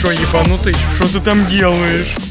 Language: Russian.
что, ебанутый? Что ты там делаешь?